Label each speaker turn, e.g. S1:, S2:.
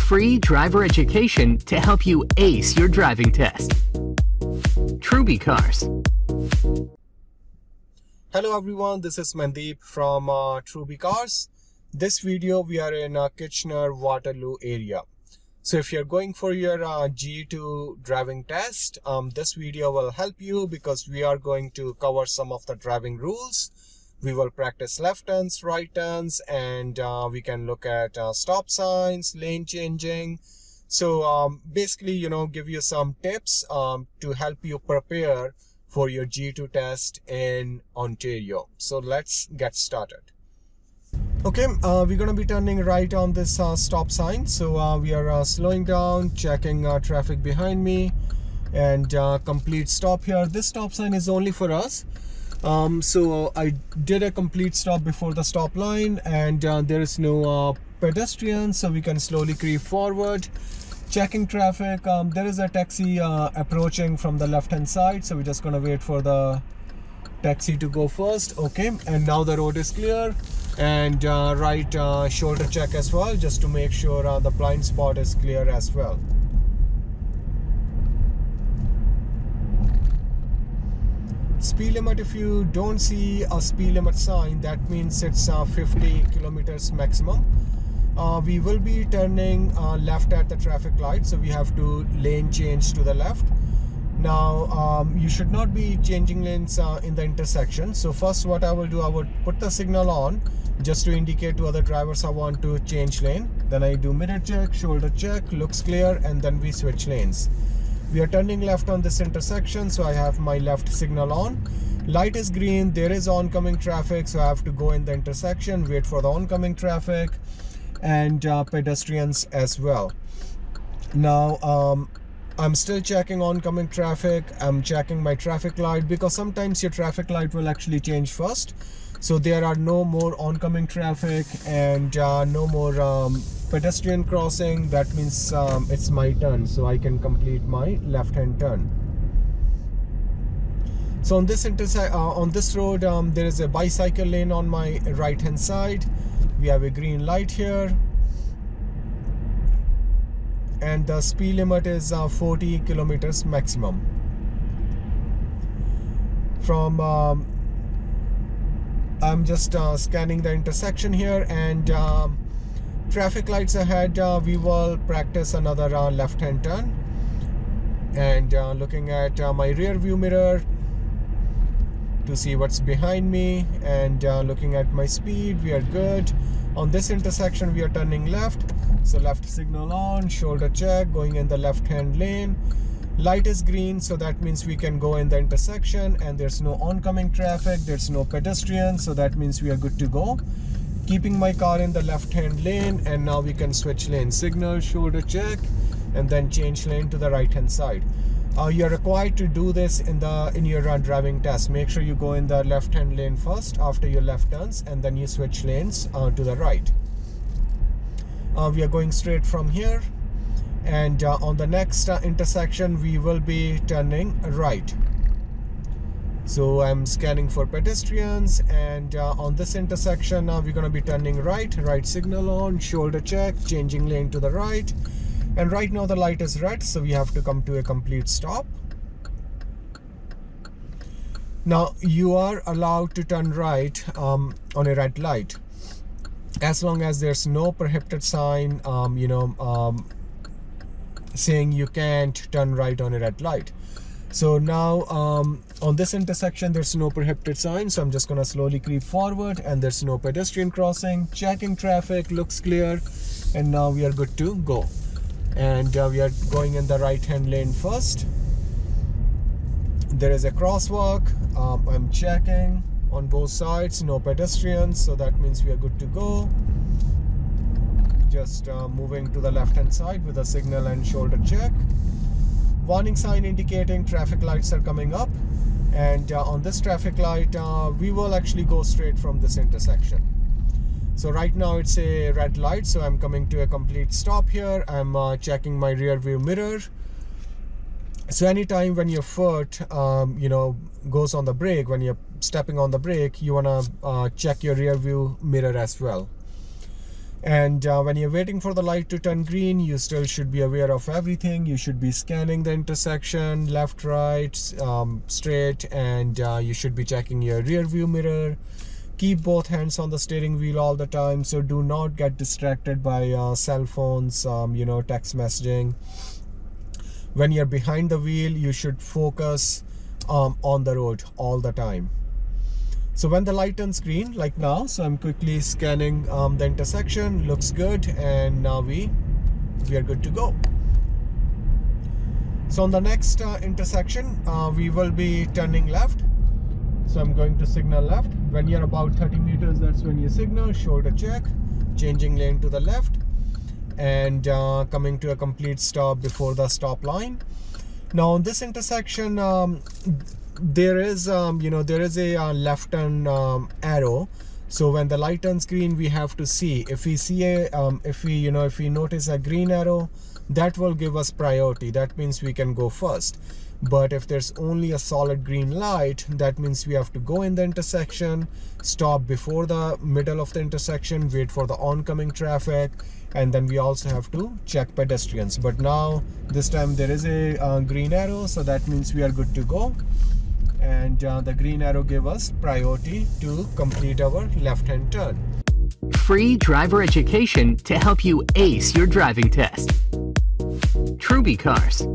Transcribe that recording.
S1: Free driver education to help you ace your driving test. Truby Cars.
S2: Hello everyone, this is Mandeep from uh, Truby Cars. This video we are in uh, Kitchener Waterloo area. So if you're going for your uh, G2 driving test, um, this video will help you because we are going to cover some of the driving rules. We will practice left turns, right turns, and uh, we can look at uh, stop signs, lane changing. So um, basically, you know, give you some tips um, to help you prepare for your G2 test in Ontario. So let's get started. Okay, uh, we're going to be turning right on this uh, stop sign. So uh, we are uh, slowing down, checking traffic behind me and complete stop here. This stop sign is only for us. Um, so I did a complete stop before the stop line and there is no pedestrian so we can slowly creep forward. Checking traffic, um, there is a taxi approaching from the left hand side so we're just going to wait for the taxi to go first okay and now the road is clear and uh, right uh, shoulder check as well just to make sure uh, the blind spot is clear as well speed limit if you don't see a speed limit sign that means it's uh, 50 kilometers maximum. Uh, we will be turning uh, left at the traffic light so we have to lane change to the left. Now um, you should not be changing lanes uh, in the intersection. So first what I will do I would put the signal on just to indicate to other drivers I want to change lane. Then I do mirror check shoulder check looks clear and then we switch lanes we are turning left on this intersection so I have my left signal on. Light is green there is oncoming traffic so I have to go in the intersection wait for the oncoming traffic and uh, pedestrians as well. Now um, I'm still checking oncoming traffic. I'm checking my traffic light because sometimes your traffic light will actually change first. So there are no more oncoming traffic and uh, no more um, pedestrian crossing. That means um, it's my turn. So I can complete my left hand turn. So on this uh, on this road, um, there is a bicycle lane on my right hand side. We have a green light here and the speed limit is uh, 40 kilometers maximum. From um, I'm just uh, scanning the intersection here and um, traffic lights ahead uh, we will practice another uh, left hand turn. And uh, looking at uh, my rear view mirror to see what's behind me and looking at my speed we are good. On this intersection we are turning left so left signal on shoulder check going in the left hand lane. Light is green so that means we can go in the intersection and there's no oncoming traffic there's no pedestrian so that means we are good to go. Keeping my car in the left hand lane and now we can switch lane. Signal shoulder check and then change lane to the right hand side. Uh, you're required to do this in the in your driving test. Make sure you go in the left hand lane first after your left turns and then you switch lanes uh, to the right we are going straight from here. And uh, on the next uh, intersection we will be turning right. So I'm scanning for pedestrians. And on this intersection we're going to be turning right. Right signal on shoulder check changing lane to the right. And right now the light is red so we have to come to a complete stop. Now you are allowed to turn right um, on a red light as long as there's no prohibited sign um, you know um, saying you can't turn right on a red light. So now um, on this intersection there's no prohibited sign so I'm just gonna slowly creep forward and there's no pedestrian crossing checking traffic looks clear and now we are good to go. And uh, we are going in the right hand lane first. There is a crosswalk um, I'm checking on both sides no pedestrians so that means we are good to go. Just uh, moving to the left hand side with a signal and shoulder check. Warning sign indicating traffic lights are coming up. And uh, on this traffic light uh, we will actually go straight from this intersection. So right now it's a red light so i'm coming to a complete stop here. I'm uh, checking my rear view mirror so anytime when your foot um, you know goes on the brake when you're stepping on the brake you want to uh, check your rear view mirror as well. And uh, when you're waiting for the light to turn green you still should be aware of everything. You should be scanning the intersection left right um, straight and uh, you should be checking your rear view mirror. Keep both hands on the steering wheel all the time so do not get distracted by uh, cell phones um, you know text messaging when you're behind the wheel you should focus um, on the road all the time. So when the light turns green like now so i'm quickly scanning um, the intersection. Looks good and now we we are good to go. So on the next uh, intersection uh, we will be turning left. So i'm going to signal left. When you're about 30 meters that's when you signal. Shoulder check. Changing lane to the left and uh, coming to a complete stop before the stop line. Now on this intersection um, there is um, you know there is a uh, left turn um, arrow. So when the light turns green we have to see. If we see a um, if we you know if we notice a green arrow that will give us priority. That means we can go first. But if there's only a solid green light that means we have to go in the intersection stop before the middle of the intersection wait for the oncoming traffic and then we also have to check pedestrians. But now this time there is a uh, green arrow so that means we are good to go. And uh, the green arrow gave us priority to complete our left hand turn.
S1: Free driver education to help you ace your driving test Truby Cars